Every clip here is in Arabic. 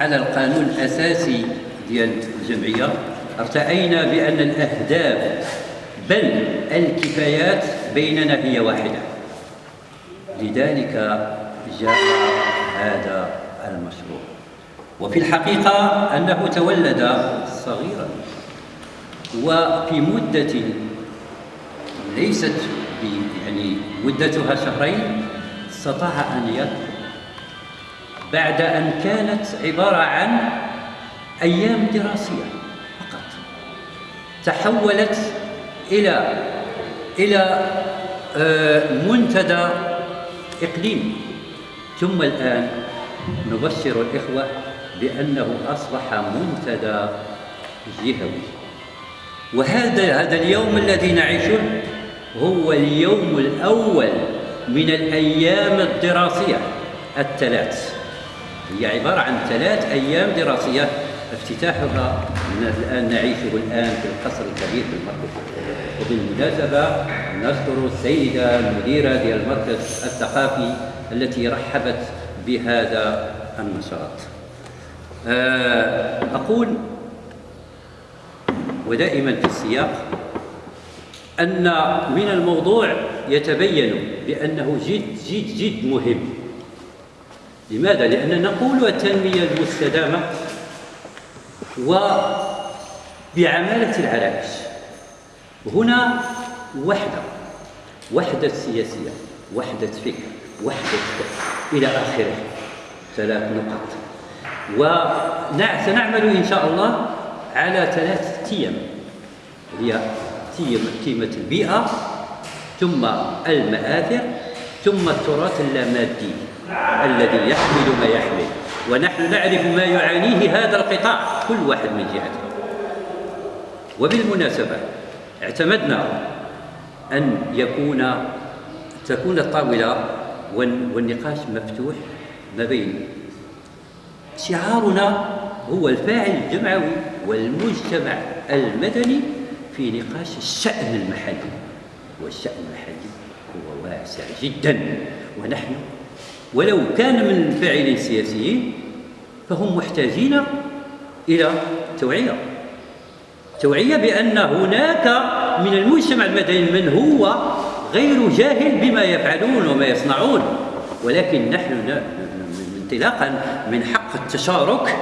على القانون الأساسي ديال الجمعية ارتأينا بأن الأهداف بل الكفايات بيننا هي واحدة. لذلك جاء هذا المشروع. وفي الحقيقة أنه تولد صغيرا وفي مدة ليست يعني مدتها شهرين استطاع أن يدخل بعد أن كانت عبارة عن أيام دراسية فقط. تحولت إلى إلى آه، منتدى إقليمي. ثم الآن نبشر الإخوة بأنه أصبح منتدى جهوي. وهذا هذا اليوم الذي نعيشه هو اليوم الأول من الأيام الدراسية الثلاث. هي عبارة عن ثلاث أيام دراسية. افتتاحها الآن نعيشه الآن في القصر الكبير في المركز. وبالمناسبة نشكر السيدة المديرة ديال المركز الثقافي التي رحبت بهذا النشاط. آه، أقول ودائما في السياق أن من الموضوع يتبين بأنه جد جد جد مهم. لماذا؟ لأننا نقول التنمية المستدامة وبعمالة العرائش هنا وحدة وحدة سياسية وحدة فكر وحدة إلى آخره. ثلاث نقط وسنعمل إن شاء الله على ثلاث تيم. هي تيمة البيئة ثم المآثر ثم التراث اللامادي. الذي يحمل ما يحمل. ونحن نعرف ما يعانيه هذا القطاع كل واحد من جهته. وبالمناسبة اعتمدنا أن يكون تكون الطاولة والنقاش مفتوح ما بين شعارنا هو الفاعل الجمعوي والمجتمع المدني في نقاش الشأن المحلي. والشأن المحلي هو واسع جدا. ونحن ولو كان من فاعلين سياسيين فهم محتاجين إلى توعية. توعية بأن هناك من المجتمع المدني من هو غير جاهل بما يفعلون وما يصنعون. ولكن نحن انطلاقا من حق التشارك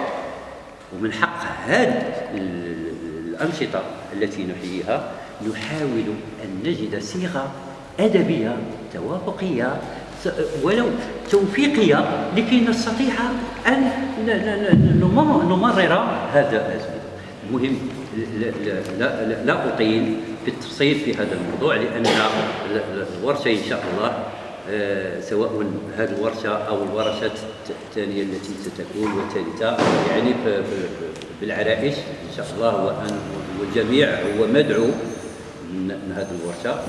ومن حق هذه الأنشطة التي نحييها نحاول أن نجد صيغة أدبية توافقية ولو توفيقية لكي نستطيع أن نمرر هذا المهم لا, لا, لا, لا أطيل في التفصيل في هذا الموضوع لأن الورشة إن شاء الله آه، سواء هذه الورشة أو الورشات الثانية التي ستكون والثالثة يعني بالعرائش إن شاء الله والجميع هو مدعو من هذه الورشة.